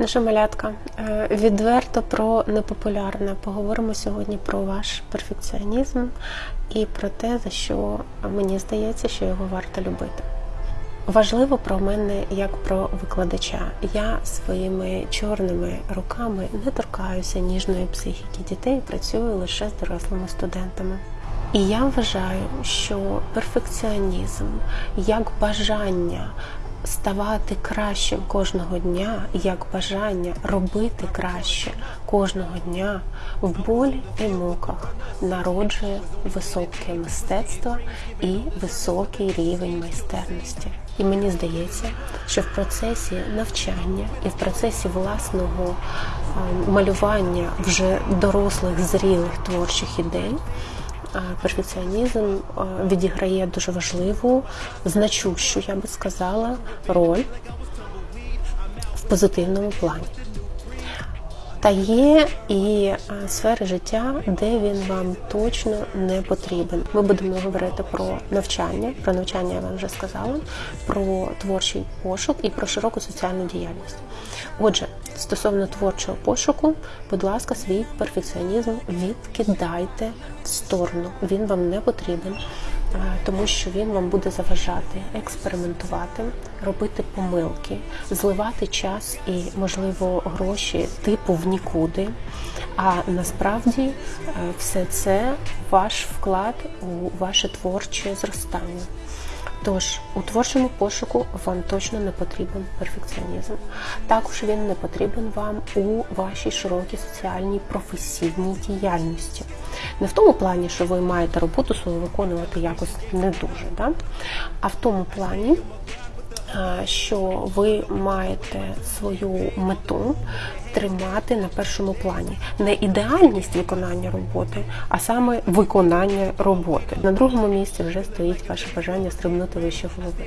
Наша малятка е, відверто про непопулярне. Поговоримо сьогодні про ваш перфекціонізм і про те, за що мені здається, що його варто любити. Важливо про мене як про викладача. Я своїми чорними руками не торкаюся ніжної психіки дітей, працюю лише з дорослими студентами. І я вважаю, що перфекціонізм як бажання ставати кращим кожного дня, як бажання робити краще кожного дня в болі і муках народжує високе мистецтво і високий рівень майстерності. І мені здається, що в процесі навчання і в процесі власного малювання вже дорослих зрілих творчих ідей. А, Перфекціонізм відіграє дуже важливу, значущу, я би сказала, роль в позитивному плані. Та є і е, сфери життя, де він вам точно не потрібен. Ми будемо говорити про навчання. Про навчання я вам вже сказала, про творчий пошук і про широку соціальну діяльність. Отже, стосовно творчого пошуку, будь ласка, свій перфекціонізм відкидайте в сторону. Він вам не потрібен. е, Тому що він вам буде заважати експериментувати, робити помилки, зливати час і, можливо, гроші типу в нікуди. А насправді е, все це ваш вклад у ваше творче зростання. Тож у творчому пошуку вам точно не потрібен перфекціонізм. Також він не потрібен вам у вашій широкій соціальній професійній діяльності. Не в тому плані, що ви маєте роботу свою виконувати якось не дуже, да? а в тому плані, що ви маєте свою мету тримати на першому плані. Не ідеальність виконання роботи, а саме виконання роботи. На другому місці вже стоїть ваше бажання стрибнути вище голови.